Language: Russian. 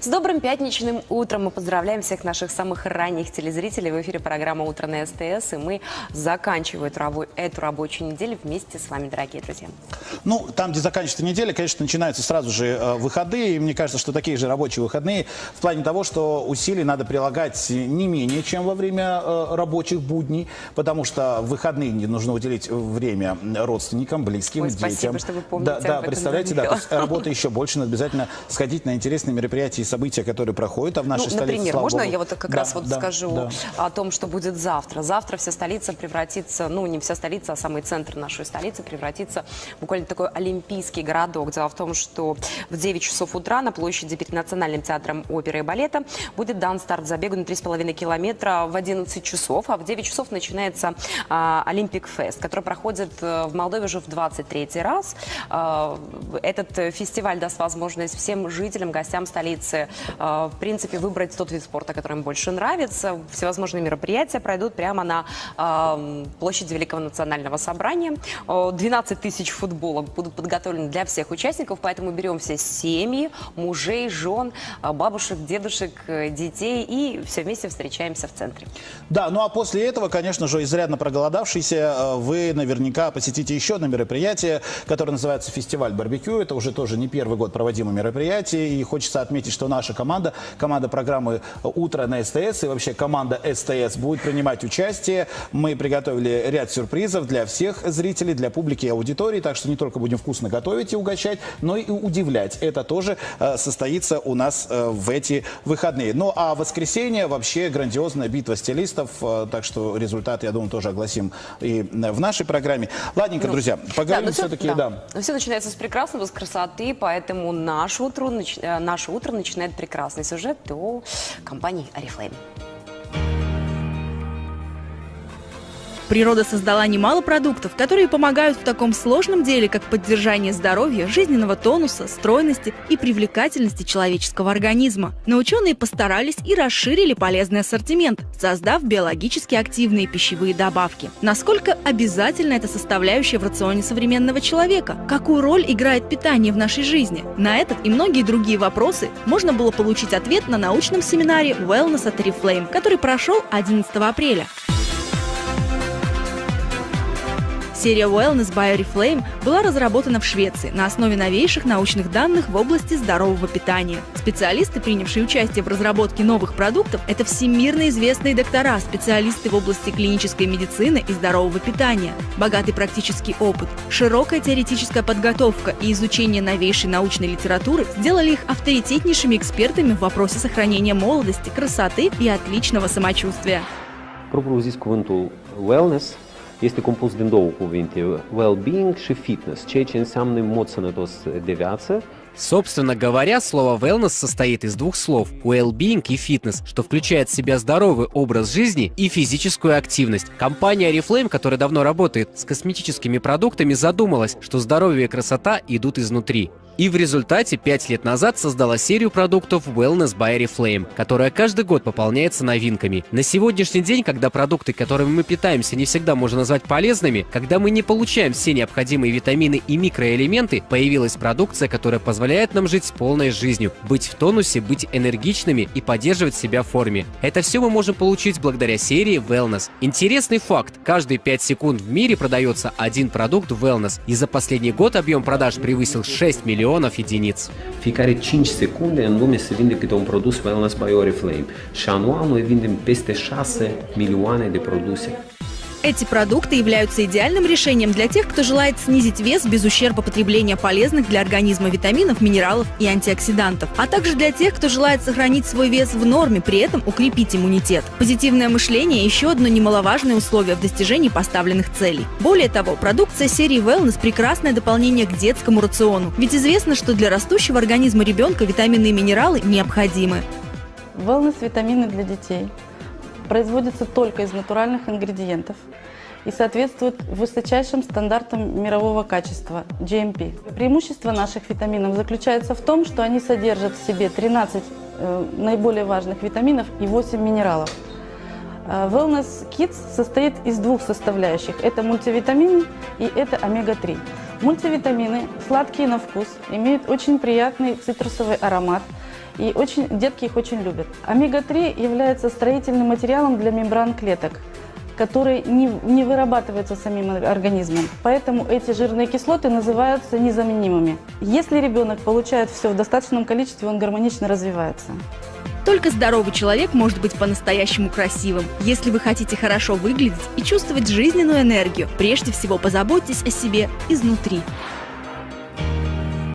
С добрым пятничным утром мы поздравляем всех наших самых ранних телезрителей. В эфире программа «Утро на СТС», и мы заканчиваем эту, рабо- эту рабочую неделю вместе с вами, дорогие друзья. Ну, там, где заканчивается неделя, конечно, начинаются сразу же э, выходные. И мне кажется, что такие же рабочие выходные в плане того, что усилий надо прилагать не менее, чем во время э, рабочих будней, потому что в выходные нужно уделить время родственникам, близким, Ой, детям. спасибо, что вы помните Да, да представляете, да, работы еще больше, надо обязательно сходить на интересные мероприятия события, которые проходят, а в нашей Ну, столице, например, можно богу. я вот как Да, раз вот да, скажу да. о том, что будет завтра. Завтра вся столица превратится, ну не вся столица, а самый центр нашей столицы превратится в буквально такой олимпийский городок. Дело в том, что в 9 часов утра на площади перед Национальным театром оперы и балета будет дан старт забегу на 3,5 километра в 11 часов, а в 9 часов начинается а, Олимпик Фест, который проходит э, в Молдове уже в 23 раз. А, Этот э, фестиваль даст возможность всем жителям, гостям столицы, э, в принципе, выбрать тот вид спорта, который им больше нравится. Всевозможные мероприятия пройдут прямо на площади Великого национального собрания. Э, 12 тысяч футболок будут подготовлены для всех участников, поэтому берем все семьи, мужей, жен, э, бабушек, дедушек, э, детей и все вместе встречаемся в центре. Да, ну а после этого, конечно же, изрядно проголодавшийся, э, вы наверняка посетите еще одно мероприятие, которое называется «Фестиваль барбекю». Это уже тоже не первый год проводимое мероприятие. И хочется отметить, что наша команда, команда программы «Утро на СТС» и вообще команда СТС будет принимать участие. Мы приготовили ряд сюрпризов для всех зрителей, для публики и аудитории. Так что не только будем вкусно готовить и угощать, но и удивлять. Это тоже э, состоится у нас э, в эти выходные. Ну а воскресенье вообще грандиозная битва стилистов. э, Так что результат, я думаю, тоже огласим и э, в нашей программе. Ладненько, друзья, поговорим но всё- все-таки, да. Но все начинается с прекрасного, с красоты, поэтому наше утро, нач- э, наше утро начинает прекрасный сюжет о компании Oriflame. Природа создала немало продуктов, которые помогают в таком сложном деле, как поддержание здоровья, жизненного тонуса, стройности и привлекательности человеческого организма. Но ученые постарались и расширили полезный ассортимент, создав биологически активные пищевые добавки. Насколько обязательна эта составляющая в рационе современного человека? Какую роль играет питание в нашей жизни? На этот и многие другие вопросы можно было получить ответ на научном семинаре Wellness от Oriflame, который прошел 11 апреля. Серия Wellness by Oriflame была разработана в Швеции на основе новейших научных данных в области здорового питания. Специалисты, принявшие участие в разработке новых продуктов, это всемирно известные доктора, специалисты в области клинической медицины и здорового питания. Богатый практический опыт, широкая теоретическая подготовка и изучение новейшей научной литературы сделали их авторитетнейшими экспертами в вопросе сохранения молодости, красоты и отличного самочувствия. Zis, cuvântul wellness este compus din două cuvinte, well-being și fitness, ceea ce înseamnă mod sănătos de viață Собственно говоря, слово wellness состоит из двух слов – well-being и fitness, что включает в себя здоровый образ жизни и физическую активность. Компания Oriflame, которая давно работает с косметическими продуктами, задумалась, что здоровье и красота идут изнутри. И в результате пять лет назад создала серию продуктов Wellness by Oriflame, которая каждый год пополняется новинками. На сегодняшний день, когда продукты, которыми мы питаемся, не всегда можно назвать полезными, когда мы не получаем все необходимые витамины и микроэлементы, появилась продукция, которая позволяет нам жить полной жизнью, быть в тонусе, быть энергичными и поддерживать себя в форме. Это все мы можем получить благодаря серии Wellness. Интересный факт. Каждые 5 секунд в мире продается один продукт Wellness, и за последний год объем продаж превысил 6 миллионов единиц. Fiecare 5 secunde în lume se vinde câte un produs Wellness by Oriflame și anual noi vindem peste 6 milioane de. Эти продукты являются идеальным решением для тех, кто желает снизить вес без ущерба потребления полезных для организма витаминов, минералов и антиоксидантов, а также для тех, кто желает сохранить свой вес в норме, при этом укрепить иммунитет. Позитивное мышление – еще одно немаловажное условие в достижении поставленных целей. Более того, продукция серии Wellness – прекрасное дополнение к детскому рациону, ведь известно, что для растущего организма ребенка витамины и минералы необходимы. Wellness витамины для детей производятся только из натуральных ингредиентов и соответствуют высочайшим стандартам мирового качества – GMP. Преимущество наших витаминов заключается в том, что они содержат в себе 13 э, наиболее важных витаминов и 8 минералов. Э, Wellness Kids состоит из двух составляющих. Это мультивитамины и это омега-3. Мультивитамины сладкие на вкус, имеют очень приятный цитрусовый аромат И очень, детки их очень любят. Омега-3 является строительным материалом для мембран клеток который не, не вырабатывается самим организмом. Поэтому эти жирные кислоты называются незаменимыми. Если ребенок получает все в достаточном количестве, он гармонично развивается. Только здоровый человек может быть по-настоящему красивым. Если вы хотите хорошо выглядеть и чувствовать жизненную энергию, прежде всего позаботьтесь о себе изнутри.